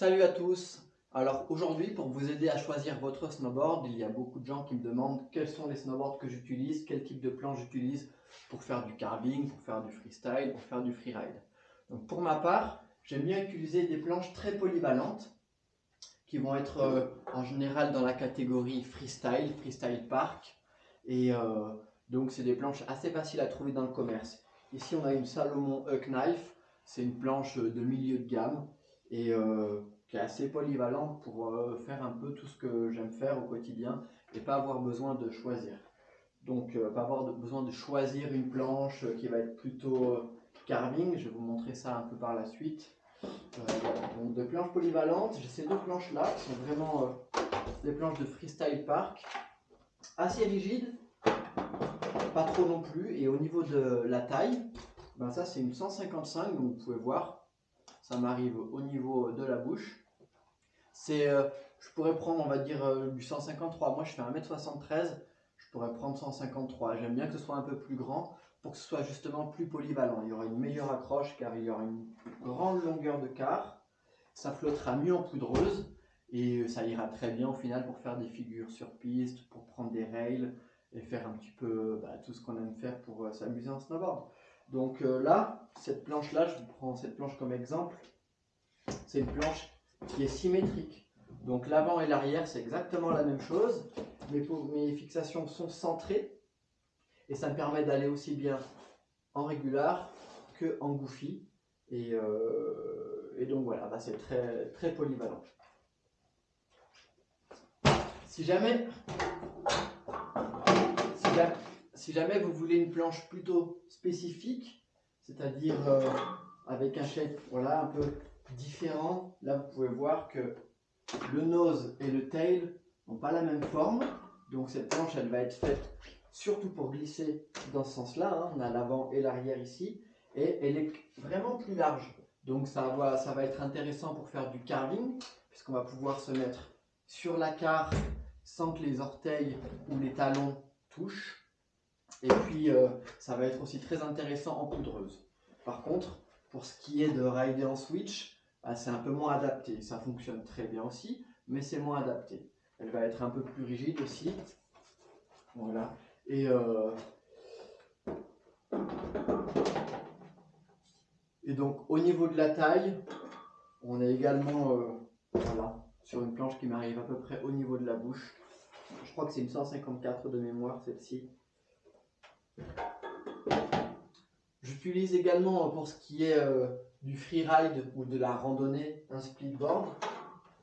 Salut à tous Alors aujourd'hui pour vous aider à choisir votre snowboard, il y a beaucoup de gens qui me demandent quels sont les snowboards que j'utilise, quel type de planche j'utilise pour faire du carving, pour faire du freestyle, pour faire du freeride. Donc pour ma part, j'aime bien utiliser des planches très polyvalentes qui vont être euh, en général dans la catégorie freestyle, freestyle park et euh, donc c'est des planches assez faciles à trouver dans le commerce. Ici on a une Salomon Huck Knife, c'est une planche de milieu de gamme et euh, qui est assez polyvalente pour euh, faire un peu tout ce que j'aime faire au quotidien et pas avoir besoin de choisir. Donc euh, pas avoir besoin de choisir une planche qui va être plutôt carving, je vais vous montrer ça un peu par la suite. donc de planches polyvalentes, j'ai ces deux planches là qui sont vraiment des planches de freestyle park, assez rigides, pas trop non plus, et au niveau de la taille, ben ça c'est une 155 donc vous pouvez voir ça m'arrive au niveau de la bouche. C'est, euh, je pourrais prendre, on va dire, euh, du 153. Moi, je fais 1m73, je pourrais prendre 153. J'aime bien que ce soit un peu plus grand pour que ce soit justement plus polyvalent. Il y aura une meilleure accroche car il y aura une grande longueur de quart. Ça flottera mieux en poudreuse et ça ira très bien au final pour faire des figures sur piste, pour prendre des rails et faire un petit peu bah, tout ce qu'on aime faire pour euh, s'amuser en snowboard. Donc euh, là, cette planche-là, je prends cette planche comme exemple, c'est une planche qui est symétrique. Donc l'avant et l'arrière, c'est exactement la même chose. Mes, fixations sont centrées et ça me permet d'aller aussi bien en régular que en goofy. Et, euh, et donc voilà, c'est très, très polyvalent. Si jamais, si jamais si jamais vous voulez une planche plutôt spécifique, c'est-à-dire euh, avec un shape voilà, un peu différent, là vous pouvez voir que le nose et le tail n'ont pas la même forme. Donc cette planche, elle va être faite surtout pour glisser dans ce sens-là. Hein. On a l'avant et l'arrière ici. Et elle est vraiment plus large. Donc ça va, ça va être intéressant pour faire du carving, puisqu'on va pouvoir se mettre sur la carte sans que les orteils ou les talons touchent. Et puis, euh, ça va être aussi très intéressant en poudreuse. Par contre, pour ce qui est de rider en switch, bah, c'est un peu moins adapté. Ça fonctionne très bien aussi, mais c'est moins adapté. Elle va être un peu plus rigide aussi. Voilà. Et, euh, donc, au niveau de la taille, on est également euh, sur une planche qui m'arrive à peu près au niveau de la bouche. Je crois que c'est une 154 de mémoire, celle-ci. J'utilise également pour ce qui est euh, du freeride ou de la randonnée un splitboard.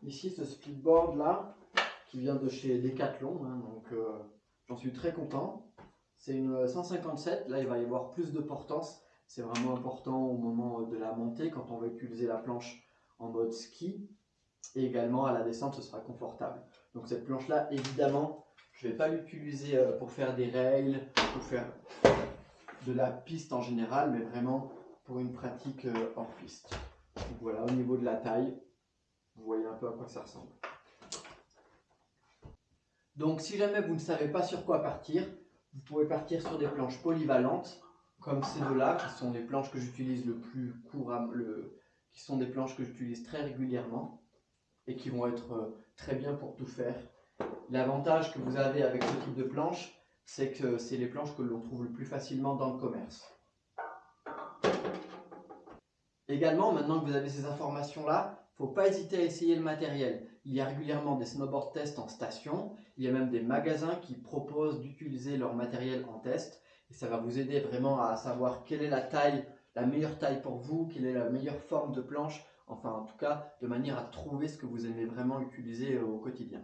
Ici ce splitboard là qui vient de chez Decathlon, hein, donc euh, j'en suis très content. C'est une 157, là il va y avoir plus de portance. C'est vraiment important au moment de la montée quand on va utiliser la planche en mode ski. Et également à la descente ce sera confortable. Donc cette planche là évidemment je ne vais pas l'utiliser euh, pour faire des rails, pour faire de la piste en général, mais vraiment pour une pratique euh, hors piste. Voilà, au niveau de la taille, vous voyez un peu à quoi ça ressemble. Donc si jamais vous ne savez pas sur quoi partir, vous pouvez partir sur des planches polyvalentes, comme ces deux-là, qui sont les planches que j'utilise le plus couramment, qui sont des planches que j'utilise très régulièrement, et qui vont être euh, très bien pour tout faire, L'avantage que vous avez avec ce type de planche, c'est que c'est les planches que l'on trouve le plus facilement dans le commerce. Également, maintenant que vous avez ces informations-là, il faut pas hésiter à essayer le matériel. Il y a régulièrement des snowboard tests en station, il y a même des magasins qui proposent d'utiliser leur matériel en test. Et ça va vous aider vraiment à savoir quelle est la taille, la meilleure taille pour vous, quelle est la meilleure forme de planche, enfin en tout cas de manière à trouver ce que vous aimez vraiment utiliser au quotidien.